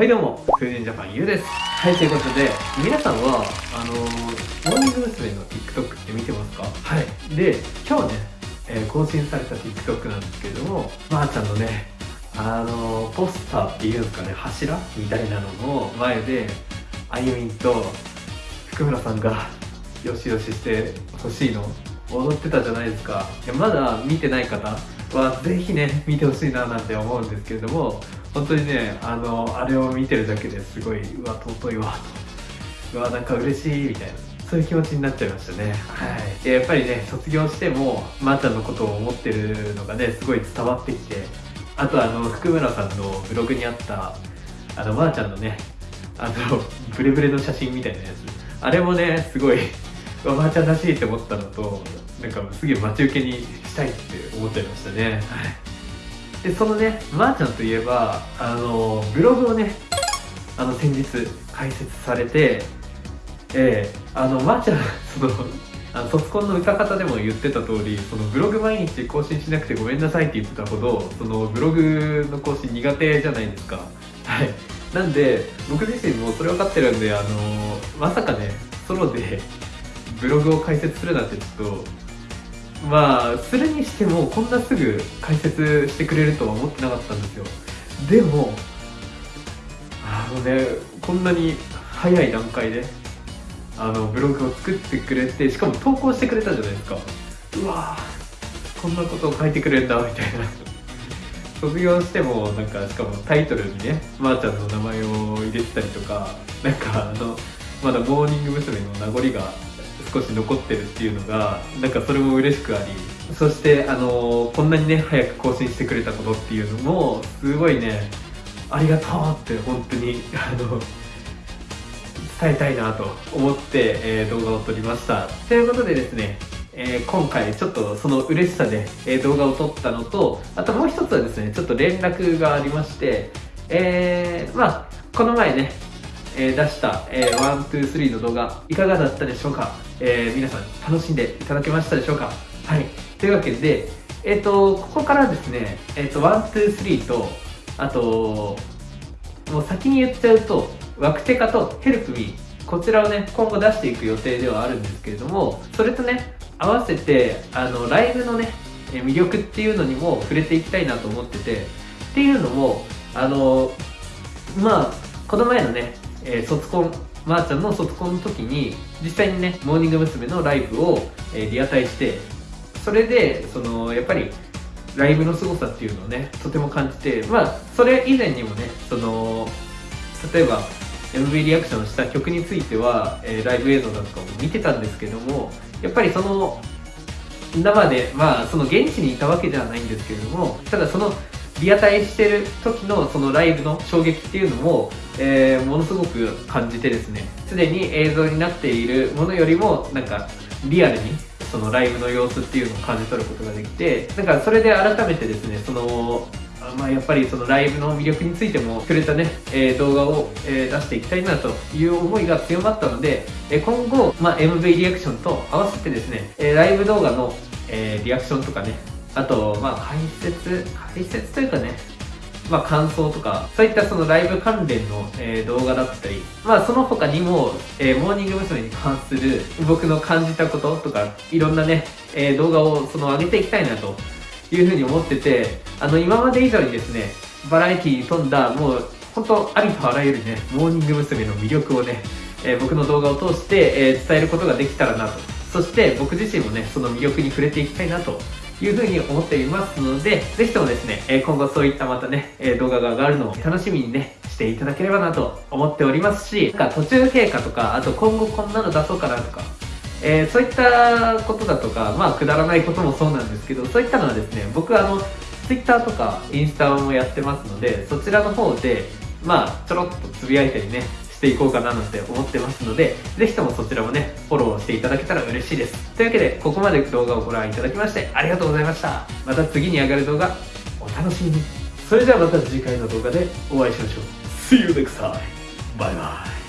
はいどうも、フーデンジャパンゆうです。はい、ということで、皆さんは、あのー、モーニング娘。の TikTok って見てますか？はい。で、今日ね、えー、更新された TikTok なんですけれども、まー、あ、ちゃんのね、あのー、ポスターっていうんですかね、柱みたいなのの前で、あゆみんと福村さんが、よしよししてほしいの、踊ってたじゃないですか。いやまだ見てない方は、ぜひね、見てほしいななんて思うんですけれども、本当にねあのあれを見てるだけですごいうわ尊いわと。うわなんか嬉しいみたいなそういう気持ちになっちゃいましたね。はい。やっぱりね卒業してもまー、ちゃんのことを思ってるのがねすごい伝わってきてあとあの福村さんのブログにあったあのまー、ちゃんのねあのブレブレの写真みたいなやつ。あれもねすごいおばあちゃんらしいって思ったのとなんかすげえ待ち受けにしたいって思っちゃいましたね。はい。でそのねまー、あ、ちゃんといえばあのブログをねあの先日開設されてえー、あのまー、あ、ちゃん そのあの卒コンの歌方でも言ってた通りそのブログ毎日更新しなくてごめんなさいって言ってたほどそのブログの更新苦手じゃないですか。はい。なんで僕自身もそれ分かってるんであのまさかねソロでブログを開設するなんてちょっとまあするにしてもこんなすぐ解説してくれるとは思ってなかったんですよ。でもあのねこんなに早い段階であのブログを作ってくれてしかも投稿してくれたじゃないですか。うわこんなことを書いてくれるんだみたいな。卒業してもなんかしかもタイトルにねまー、あ、ちゃんの名前を入れてたりとかなんかあのまだモーニング娘。の名残が少し残ってるっていうのがなんかそれも嬉しくあり。そしてあのこんなにね早く更新してくれたことっていうのもすごいねありがとうって本当にあの伝えたいなと思って、えー、動画を撮りました。ということでですねえー、今回ちょっとその嬉しさで、えー、動画を撮ったのとあともう一つはですねちょっと連絡がありましてえー、まあこの前ねえー、出した、えー、123の動画いかがだったでしょうか、えー、皆さん楽しんでいただけましたでしょうか？はい。というわけでえっ、ー、とここからですねえっ、ー、と123とあともう先に言っちゃうとワクテカとヘルプミーこちらをね今後出していく予定ではあるんですけれどもそれとね合わせてあのライブのね魅力っていうのにも触れていきたいなと思っててっていうのもあのまあこの前のねえー、卒コンまー、あ、ちゃんの卒コンの時に実際にねモーニング娘。のライブを、えー、リアタイしてそれでそのやっぱりライブの凄さっていうのをねとても感じてまあそれ以前にもねその例えば MV リアクションした曲については、えー、ライブ映像だとかも見てたんですけどもやっぱりその生でまあその現地にいたわけではないんですけれどもただそのリアタイしてる時のそのライブの衝撃っていうのも、えー、ものすごく感じてですね。すでに映像になっているものよりもなんかリアルにそのライブの様子っていうのを感じ取ることができてなんかそれで改めてですねそのまあ、やっぱりそのライブの魅力についてもくれたね、えー、動画を、えー、出していきたいなという思いが強まったので、えー、今後、まあ、MV リアクションと合わせてですね、えライブ動画の、えリアクションとかねあと、まあ、解説、解説というかね、まあ、感想とか、そういったそのライブ関連の、えー、動画だったり、まあ、その他にも、えー、モーニング娘。に関する僕の感じたこととか、いろんなね、えー、動画をその上げていきたいなというふうに思ってて、あの、今まで以上にですね、バラエティに富んだ、もう、本当ありとあらゆるね、モーニング娘。の魅力をね、え僕の動画を通して、え伝えることができたらなと。そして僕自身もね、その魅力に触れていきたいなというふうに思っていますので、ぜひともですね、え今後そういったまたね、え動画が上がるのを楽しみにね、していただければなと思っておりますし、なんか途中経過とか、あと今後こんなの出そうかなとか、えー、そういったことだとか、まあくだらないこともそうなんですけど、そういったのはですね、僕はあの、Twitter とかインスタもやってますので、そちらの方で、まあちょろっとつぶやいたりね、していこうかななんて思ってますので、ぜひともそちらもね、フォローしていただけたら嬉しいです。というわけで、ここまで動画をご覧いただきましてありがとうございました。また次に上がる動画、お楽しみに。それではまた次回の動画でお会いしましょう。See you next time! バイバイ